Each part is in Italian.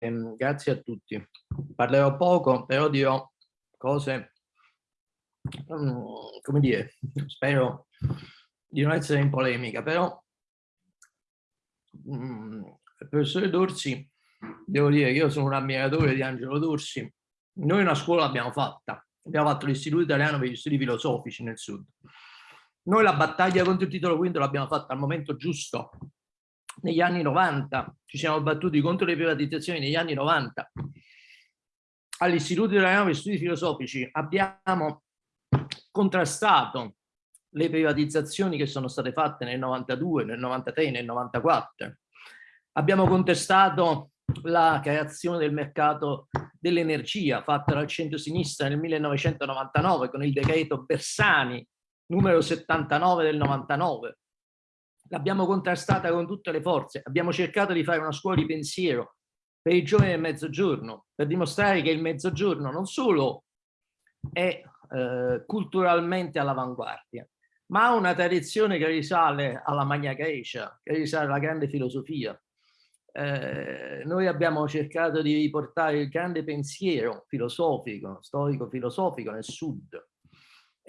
ehm, grazie a tutti. Parlerò poco, però dirò cose, um, come dire, spero di non essere in polemica, però um, il professore Dorsi, devo dire che io sono un ammiratore di Angelo Dorsi, noi una scuola l'abbiamo fatta, abbiamo fatto l'Istituto Italiano per gli Studi Filosofici nel Sud. Noi la battaglia contro il titolo quinto l'abbiamo fatta al momento giusto, negli anni 90, ci siamo battuti contro le privatizzazioni negli anni 90. All'Istituto Italiano per Studi Filosofici abbiamo contrastato le privatizzazioni che sono state fatte nel 92, nel 93, nel 94. Abbiamo contestato la creazione del mercato dell'energia fatta dal centro-sinistra nel 1999 con il decreto Bersani numero 79 del 99 l'abbiamo contrastata con tutte le forze, abbiamo cercato di fare una scuola di pensiero per i giovani del mezzogiorno, per dimostrare che il mezzogiorno non solo è eh, culturalmente all'avanguardia, ma ha una tradizione che risale alla Magna Grecia, che risale alla grande filosofia. Eh, noi abbiamo cercato di riportare il grande pensiero filosofico, storico-filosofico nel sud,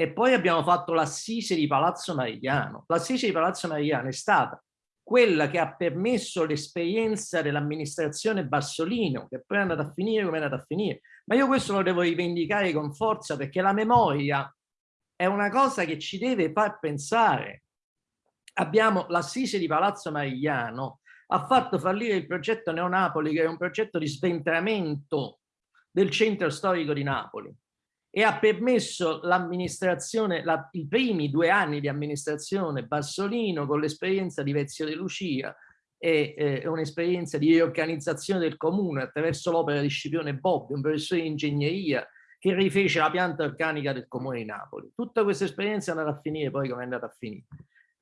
e poi abbiamo fatto l'assise di Palazzo Marigliano. L'assise di Palazzo Marigliano è stata quella che ha permesso l'esperienza dell'amministrazione Bassolino, che poi è andata a finire come è andata a finire. Ma io questo lo devo rivendicare con forza perché la memoria è una cosa che ci deve far pensare. Abbiamo l'assise di Palazzo Marigliano, ha fatto fallire il progetto Neonapoli, che era un progetto di sventramento del centro storico di Napoli e ha permesso l'amministrazione, i primi due anni di amministrazione Bassolino con l'esperienza di Vezio De Lucia e eh, un'esperienza di riorganizzazione del comune attraverso l'opera di Scipione Bobbi, un professore di ingegneria che rifece la pianta organica del comune di Napoli. Tutta questa esperienza è andata a finire poi come è andata a finire.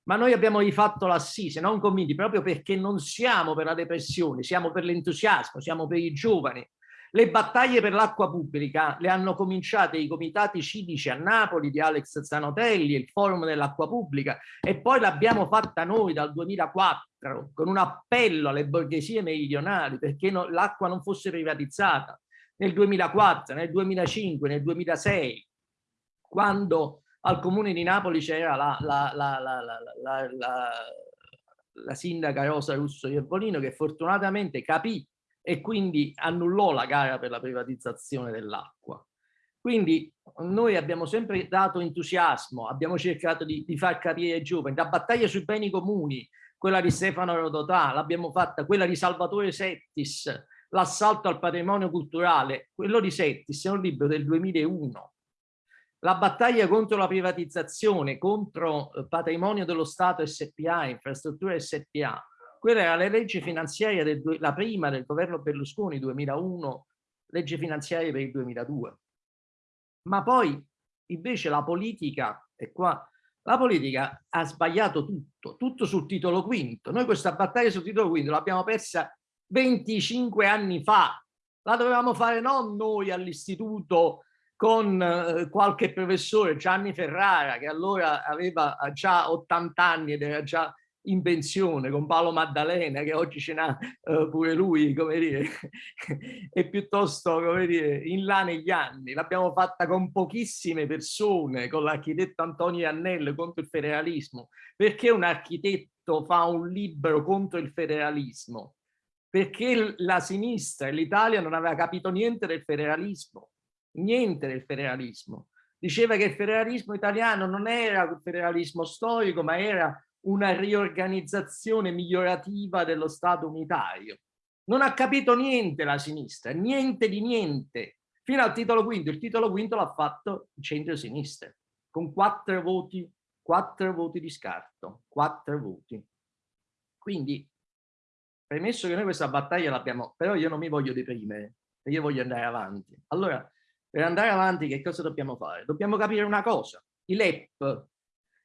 Ma noi abbiamo rifatto l'assise, non convinti, proprio perché non siamo per la depressione, siamo per l'entusiasmo, siamo per i giovani, le battaglie per l'acqua pubblica le hanno cominciate i comitati civici a Napoli di Alex Zanotelli, il forum dell'acqua pubblica e poi l'abbiamo fatta noi dal 2004 con un appello alle borghesie meridionali perché no, l'acqua non fosse privatizzata. Nel 2004, nel 2005, nel 2006 quando al comune di Napoli c'era la, la, la, la, sindaca Rosa Russo Iervolino che fortunatamente capì e quindi annullò la gara per la privatizzazione dell'acqua. Quindi noi abbiamo sempre dato entusiasmo, abbiamo cercato di, di far capire ai giovani, la battaglia sui beni comuni, quella di Stefano Rodotà, l'abbiamo fatta, quella di Salvatore Settis, l'assalto al patrimonio culturale, quello di Settis è un libro del 2001. La battaglia contro la privatizzazione, contro il patrimonio dello Stato SPA, infrastrutture SPA, quella era la legge finanziaria, del, la prima del governo Berlusconi 2001, legge finanziaria per il 2002. Ma poi invece la politica, e qua, la politica ha sbagliato tutto, tutto sul titolo quinto. Noi questa battaglia sul titolo quinto l'abbiamo persa 25 anni fa, la dovevamo fare non noi all'istituto con eh, qualche professore, Gianni Ferrara, che allora aveva già 80 anni ed era già in pensione con Paolo Maddalena che oggi ce n'ha uh, pure lui come dire e piuttosto come dire in là negli anni. L'abbiamo fatta con pochissime persone con l'architetto Antonio Annello contro il federalismo. Perché un architetto fa un libro contro il federalismo? Perché la sinistra e l'Italia non aveva capito niente del federalismo. Niente del federalismo. Diceva che il federalismo italiano non era il federalismo storico ma era una riorganizzazione migliorativa dello Stato unitario. Non ha capito niente la sinistra, niente di niente, fino al titolo quinto. Il titolo quinto l'ha fatto il centro-sinistra, con quattro voti, quattro voti di scarto, quattro voti. Quindi, premesso che noi questa battaglia l'abbiamo, però io non mi voglio deprimere, io voglio andare avanti. Allora, per andare avanti che cosa dobbiamo fare? Dobbiamo capire una cosa. I LEP,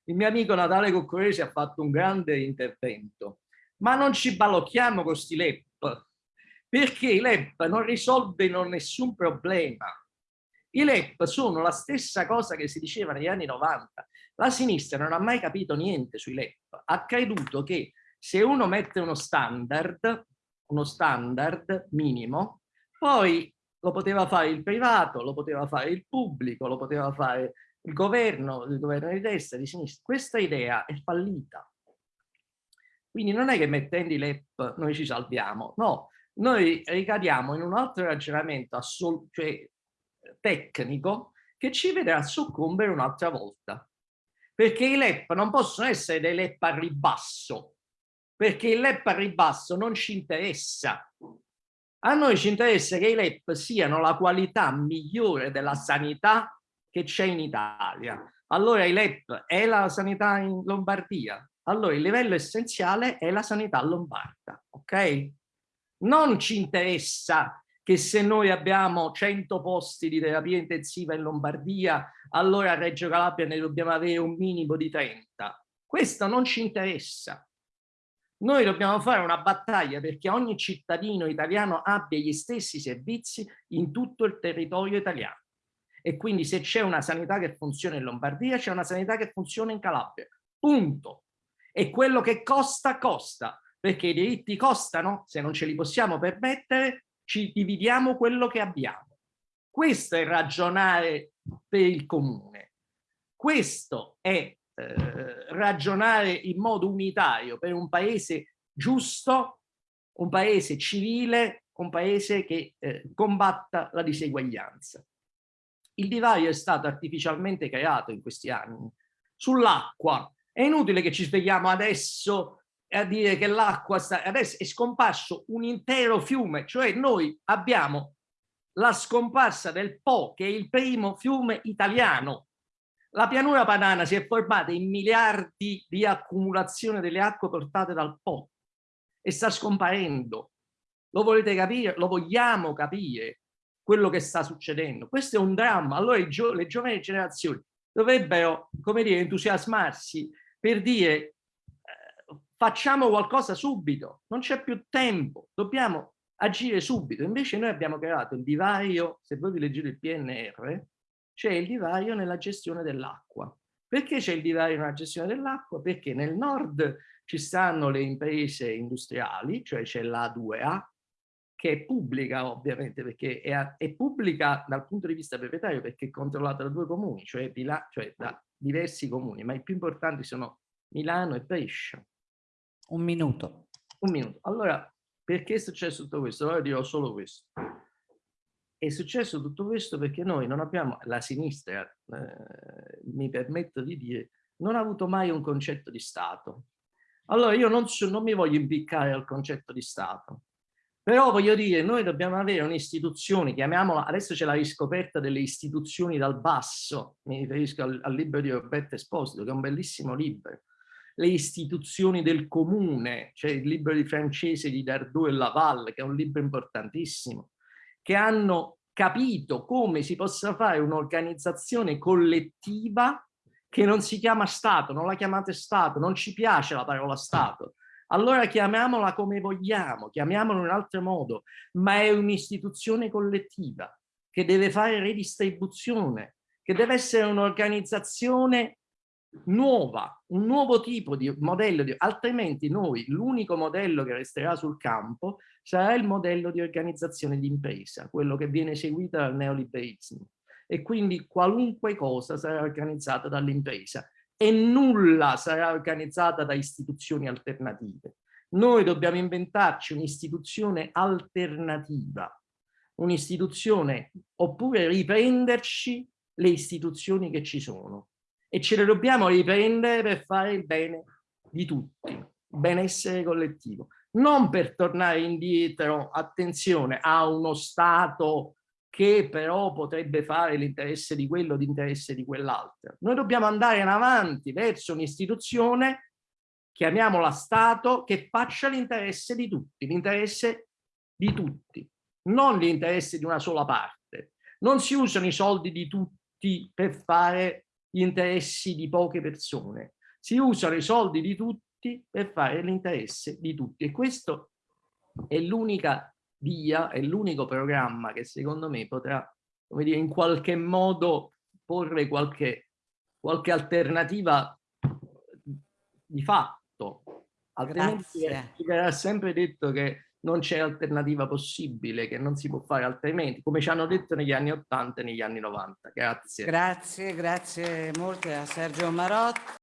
il mio amico Natale Coccoresi ha fatto un grande intervento, ma non ci balocchiamo con questi LEP, perché i LEP non risolvono nessun problema. I LEP sono la stessa cosa che si diceva negli anni 90. La sinistra non ha mai capito niente sui LEP, ha creduto che se uno mette uno standard, uno standard minimo, poi lo poteva fare il privato, lo poteva fare il pubblico, lo poteva fare il governo, il governo di destra, di sinistra. Questa idea è fallita. Quindi non è che mettendo i LEP noi ci salviamo, no, noi ricadiamo in un altro ragionamento cioè, tecnico che ci vedrà soccombere un'altra volta. Perché i LEP non possono essere dei LEP a ribasso, perché il LEP a ribasso non ci interessa. A noi ci interessa che i LEP siano la qualità migliore della sanità che c'è in Italia. Allora i LEP è la sanità in Lombardia, allora il livello essenziale è la sanità lombarda, ok? Non ci interessa che se noi abbiamo 100 posti di terapia intensiva in Lombardia, allora a Reggio Calabria ne dobbiamo avere un minimo di 30. Questo non ci interessa. Noi dobbiamo fare una battaglia perché ogni cittadino italiano abbia gli stessi servizi in tutto il territorio italiano. E quindi se c'è una sanità che funziona in Lombardia, c'è una sanità che funziona in Calabria. Punto e quello che costa, costa, perché i diritti costano, se non ce li possiamo permettere, ci dividiamo quello che abbiamo. Questo è ragionare per il comune. Questo è eh, ragionare in modo unitario per un paese giusto, un paese civile, un paese che eh, combatta la diseguaglianza. Il divario è stato artificialmente creato in questi anni. Sull'acqua è inutile che ci svegliamo adesso a dire che l'acqua sta... Adesso è scomparso un intero fiume, cioè noi abbiamo la scomparsa del Po, che è il primo fiume italiano. La pianura padana si è formata in miliardi di accumulazione delle acque portate dal Po e sta scomparendo. Lo volete capire? Lo vogliamo capire quello che sta succedendo? Questo è un dramma. Allora gio le giovani generazioni dovrebbero, come dire, entusiasmarsi per dire eh, facciamo qualcosa subito, non c'è più tempo, dobbiamo agire subito. Invece noi abbiamo creato il divario, se voi vi leggete il PNR, c'è il divario nella gestione dell'acqua. Perché c'è il divario nella gestione dell'acqua? Perché nel nord ci stanno le imprese industriali, cioè c'è l'A2A, che è pubblica ovviamente, perché è, è, pubblica dal punto di vista proprietario perché è controllata da due comuni, cioè, cioè da diversi comuni, ma i più importanti sono Milano e Brescia. Un minuto. Un minuto. Allora, perché è successo tutto questo? Ora dirò solo questo. È successo tutto questo perché noi non abbiamo, la sinistra, eh, mi permetto di dire, non ha avuto mai un concetto di Stato. Allora io non, non mi voglio impiccare al concetto di Stato, però voglio dire, noi dobbiamo avere un'istituzione, chiamiamola, adesso c'è la riscoperta delle istituzioni dal basso, mi riferisco al, al libro di Roberto Esposito, che è un bellissimo libro, le istituzioni del comune, cioè il libro di francese di Dardot e Laval, che è un libro importantissimo, che hanno capito come si possa fare un'organizzazione collettiva che non si chiama Stato, non la chiamate Stato, non ci piace la parola Stato, allora chiamiamola come vogliamo, chiamiamola in un altro modo, ma è un'istituzione collettiva che deve fare redistribuzione, che deve essere un'organizzazione nuova, un nuovo tipo di modello, di, altrimenti noi l'unico modello che resterà sul campo sarà il modello di organizzazione di impresa, quello che viene seguito dal neoliberismo. E quindi qualunque cosa sarà organizzata dall'impresa e nulla sarà organizzata da istituzioni alternative. Noi dobbiamo inventarci un'istituzione alternativa, un'istituzione oppure riprenderci le istituzioni che ci sono e ce le dobbiamo riprendere per fare il bene di tutti, benessere collettivo, non per tornare indietro, attenzione, a uno Stato che però potrebbe fare l'interesse di quello, l'interesse di quell'altro. Noi dobbiamo andare in avanti verso un'istituzione, chiamiamola Stato, che faccia l'interesse di tutti, l'interesse di tutti, non l'interesse di una sola parte. Non si usano i soldi di tutti per fare gli interessi di poche persone, si usano i soldi di tutti per fare l'interesse di tutti e questo è l'unica via è l'unico programma che secondo me potrà, come dire, in qualche modo porre qualche, qualche alternativa di fatto. Altrimenti verrà sempre detto che non c'è alternativa possibile, che non si può fare altrimenti, come ci hanno detto negli anni 80 e negli anni 90. Grazie. Grazie, grazie molte a Sergio Marotta.